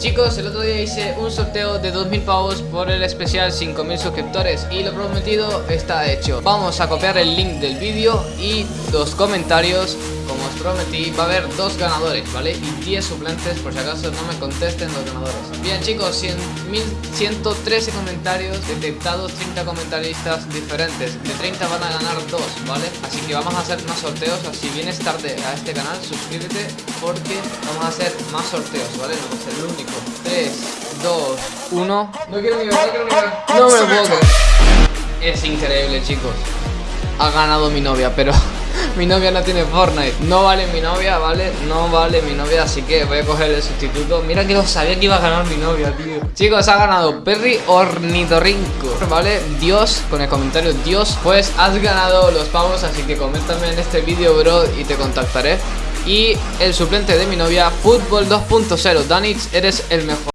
Chicos, el otro día hice un sorteo de 2000 pavos por el especial 5000 suscriptores y lo prometido está hecho. Vamos a copiar el link del vídeo y los comentarios, como os prometí, va a haber dos ganadores, ¿vale? Y 10 suplentes por si acaso no me contesten los ganadores. Bien chicos, 100, 1113 comentarios detectados, 30 comentaristas diferentes. De 30 van a ganar 2, ¿vale? Vamos a hacer más sorteos, así vienes tarde a este canal, suscríbete porque vamos a hacer más sorteos, ¿vale? No es el único. 3, 2, 1. No quiero ni no quiero ni. No me lo puedo. Es increíble, chicos. Ha ganado mi novia, pero mi novia no tiene Fortnite. No vale mi novia, ¿vale? No vale mi novia, así que voy a coger el sustituto. Mira que lo sabía que iba a ganar mi novia, tío. Chicos, ha ganado Perry Ornitorrinco, ¿vale? Dios, con el comentario Dios, pues has ganado los pavos, así que coméntame en este vídeo, bro, y te contactaré. Y el suplente de mi novia, Fútbol 2.0. Danix, eres el mejor.